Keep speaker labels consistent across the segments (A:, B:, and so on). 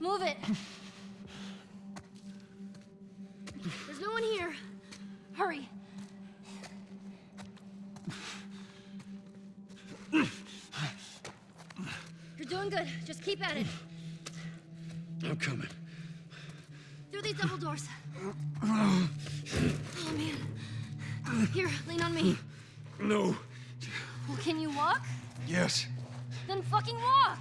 A: Move it. There's no one here. Hurry. You're doing good. Just keep at it.
B: I'm coming.
A: Through these double doors. Oh, man. Here, lean on me.
B: No.
A: Well, can you walk?
B: Yes.
A: Then fucking walk!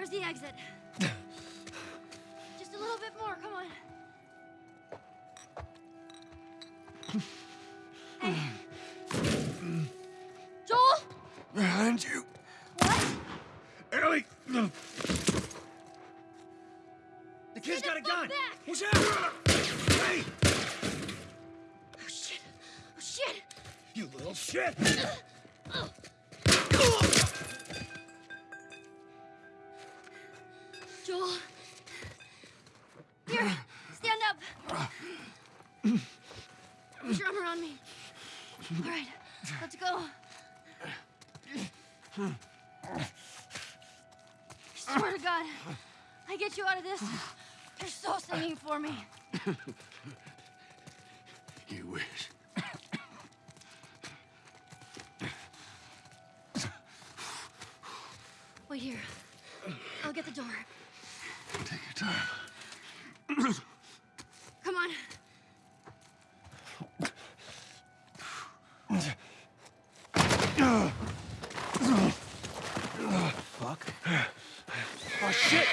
A: There's the exit. Just a little bit more, come on. Hey. Joel?
B: Behind you.
A: What?
B: Ellie!
C: The kid's got a gun!
A: back!
C: Watch out! Hey!
A: Oh shit. Oh shit.
C: You little shit!
A: Uh, uh. Put your arm around me. All right, let's go. I swear to God, I get you out of this. You're so singing for me.
B: You wish.
A: Wait here. I'll get the door.
B: Take your time.
A: Come on.
C: Fuck. Oh shit!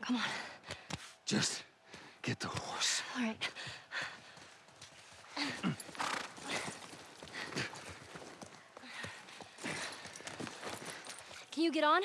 A: Come on.
B: Just get the horse.
A: All right. Can you get on?